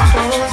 Oh.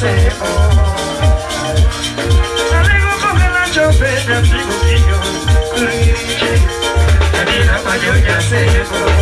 placebo Alego con el yo ya sebo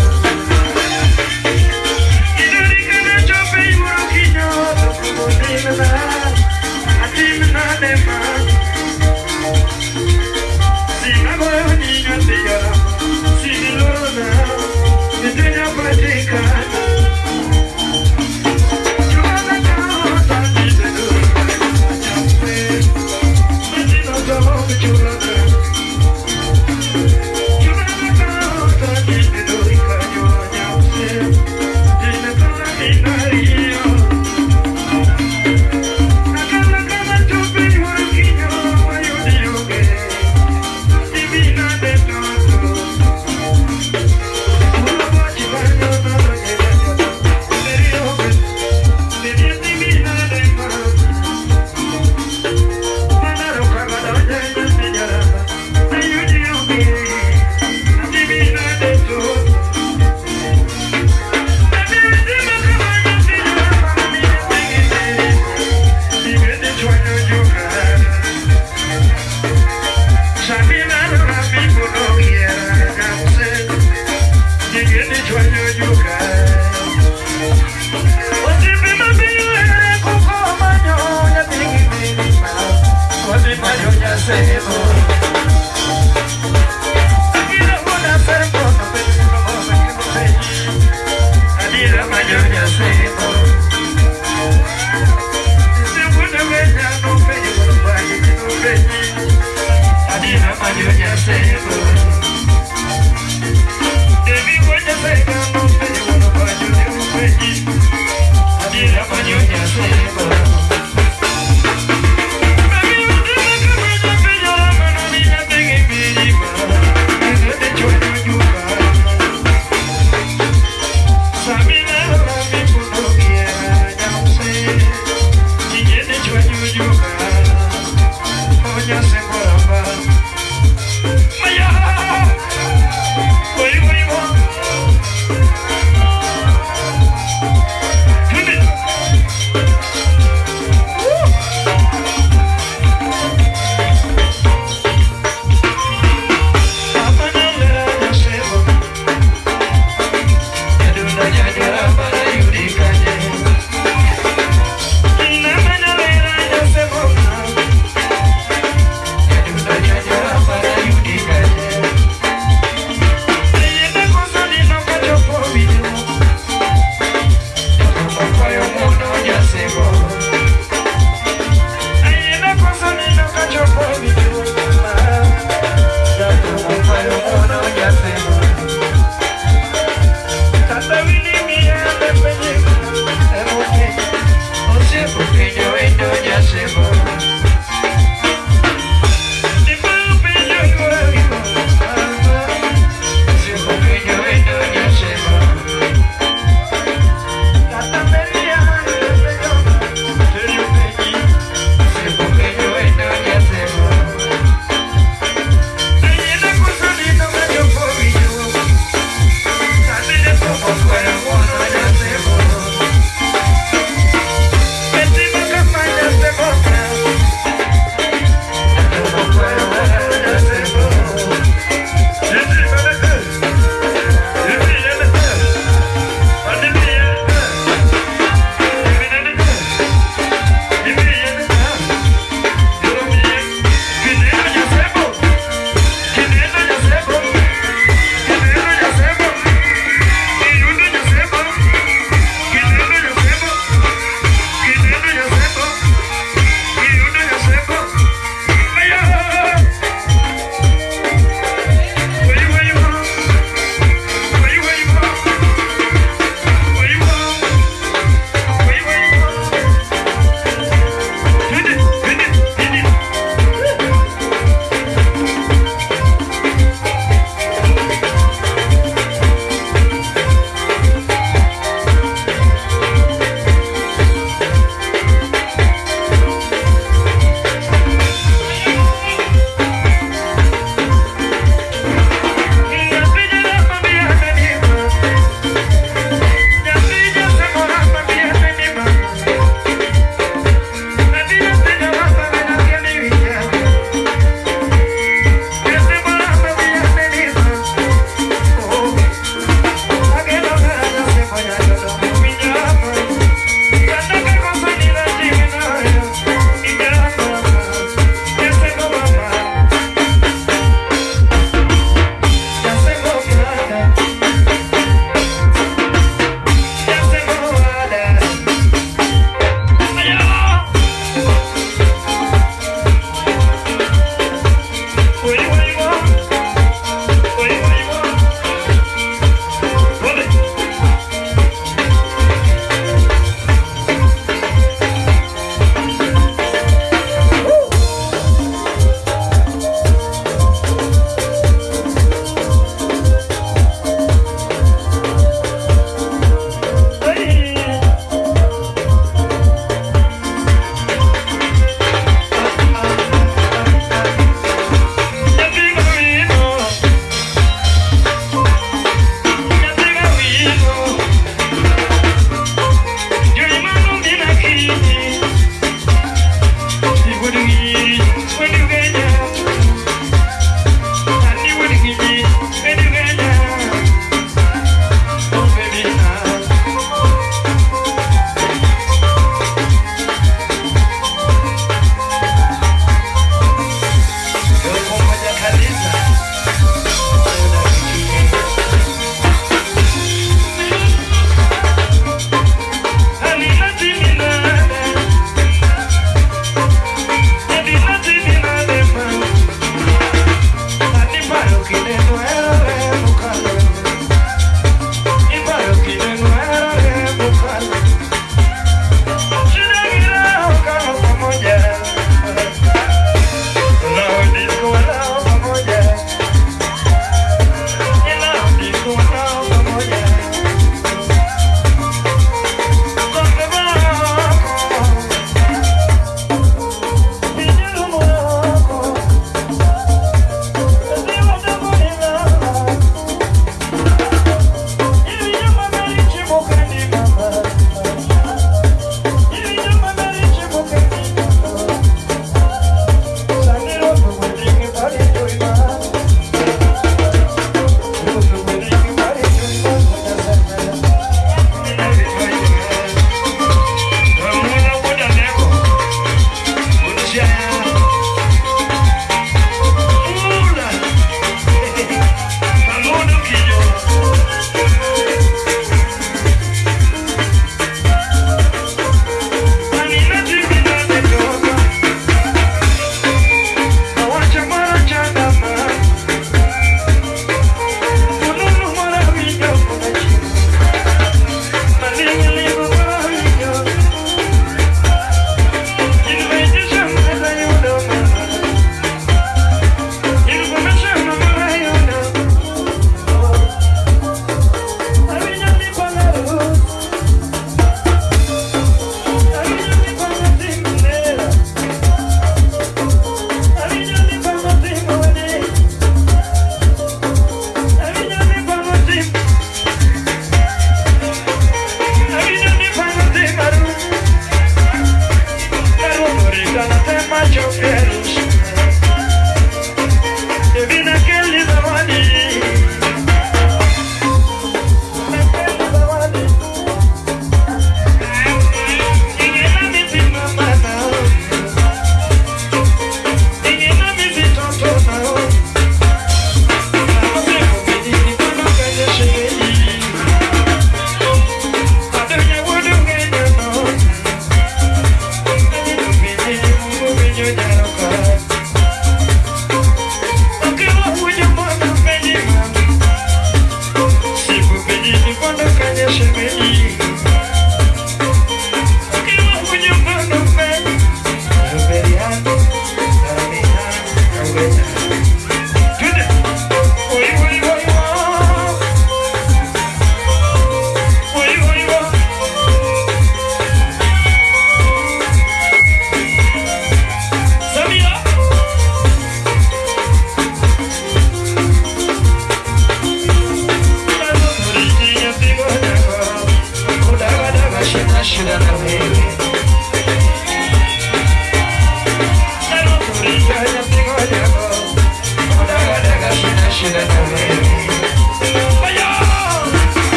Yeah.